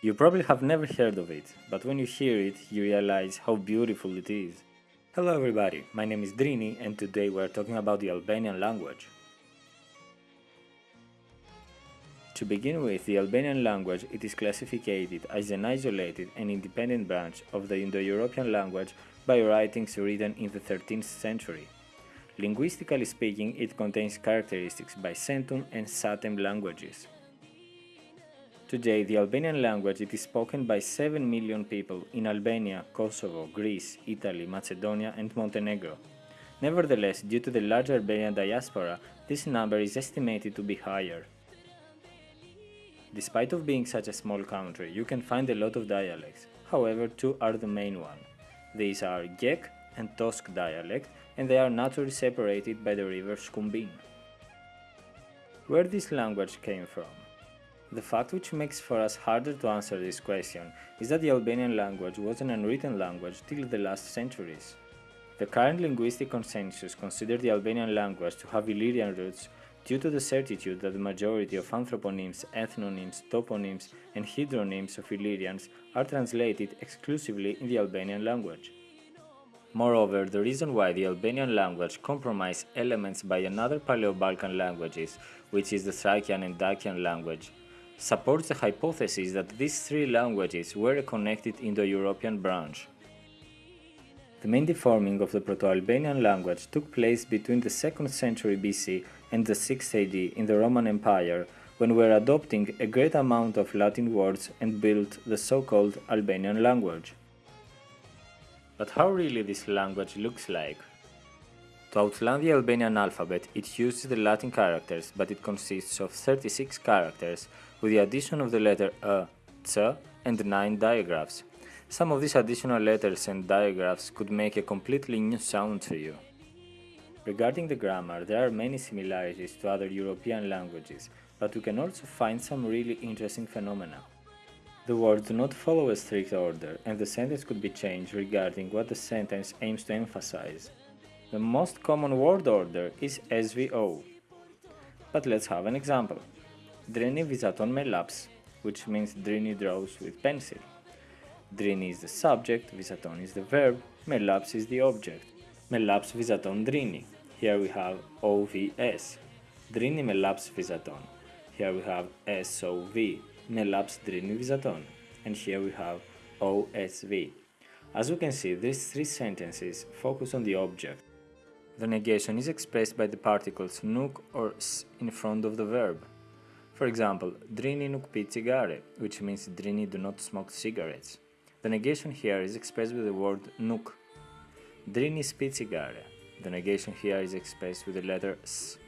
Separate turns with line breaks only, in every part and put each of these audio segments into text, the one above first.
You probably have never heard of it, but when you hear it, you realize how beautiful it is. Hello everybody, my name is Drini and today we are talking about the Albanian language. To begin with, the Albanian language it is classificated as an isolated and independent branch of the Indo-European language by writings written in the 13th century. Linguistically speaking, it contains characteristics by Centum and Satem languages. Today, the Albanian language it is spoken by 7 million people in Albania, Kosovo, Greece, Italy, Macedonia and Montenegro. Nevertheless, due to the large Albanian diaspora, this number is estimated to be higher. Despite of being such a small country, you can find a lot of dialects. However, two are the main one. These are Gheg and Tosk dialect, and they are naturally separated by the river Shkumbin. Where this language came from? The fact which makes for us harder to answer this question is that the Albanian language was an unwritten language till the last centuries. The current linguistic consensus considers the Albanian language to have Illyrian roots due to the certitude that the majority of anthroponyms, ethnonyms, toponyms and hydronyms of Illyrians are translated exclusively in the Albanian language. Moreover, the reason why the Albanian language compromises elements by another Paleo-Balkan languages, which is the Thracian and Dacian language, supports the hypothesis that these three languages were connected Indo-European branch. The main deforming of the Proto-Albanian language took place between the 2nd century BC and the 6th AD in the Roman Empire, when we were adopting a great amount of Latin words and built the so-called Albanian language. But how really this language looks like? To outline the Albanian alphabet, it uses the Latin characters, but it consists of 36 characters, with the addition of the letter A, C, and 9 digraphs. Some of these additional letters and digraphs could make a completely new sound to you. Regarding the grammar, there are many similarities to other European languages, but we can also find some really interesting phenomena. The words do not follow a strict order, and the sentence could be changed regarding what the sentence aims to emphasize. The most common word order is SVO. But let's have an example. Drini vizaton me laps, which means Drini draws with pencil. Drini is the subject, vizaton is the verb, me laps is the object. Me laps vizaton Drini. Here we have OVS. Drini me laps vizaton. Here we have SOV. Laps Drini vizaton. And here we have OSV. As we can see, these three sentences focus on the object. The negation is expressed by the particles nuk or s in front of the verb. For example, drini nuk pi cigare, which means drini do not smoke cigarettes. The negation here is expressed with the word nuk. Drini spi cigare. The negation here is expressed with the letter s.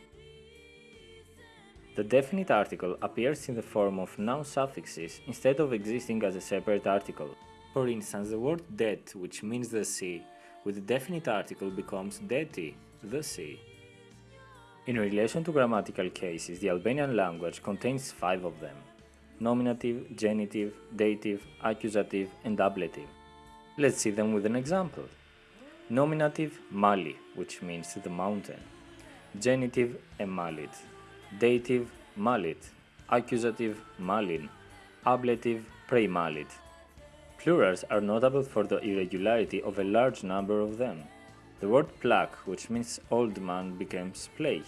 The definite article appears in the form of noun suffixes instead of existing as a separate article. For instance, the word det, which means the sea, with the definite article becomes deti, the sea. In relation to grammatical cases, the Albanian language contains five of them nominative, genitive, dative, accusative, and ablative. Let's see them with an example. Nominative, Mali, which means the mountain. Genitive, Emalit. Dative, Malit. Accusative, Malin. Ablative, Premalit. Plurals are notable for the irregularity of a large number of them. The word plak, which means old man, becomes play.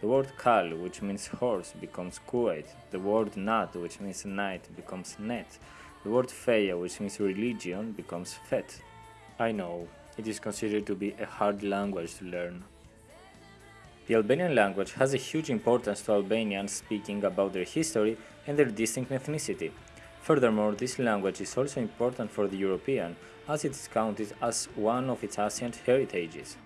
The word kal, which means horse, becomes kuet. The word nat, which means night, becomes net. The word feia, which means religion, becomes fet. I know, it is considered to be a hard language to learn. The Albanian language has a huge importance to Albanians speaking about their history and their distinct ethnicity. Furthermore, this language is also important for the European, as it is counted as one of its ancient heritages.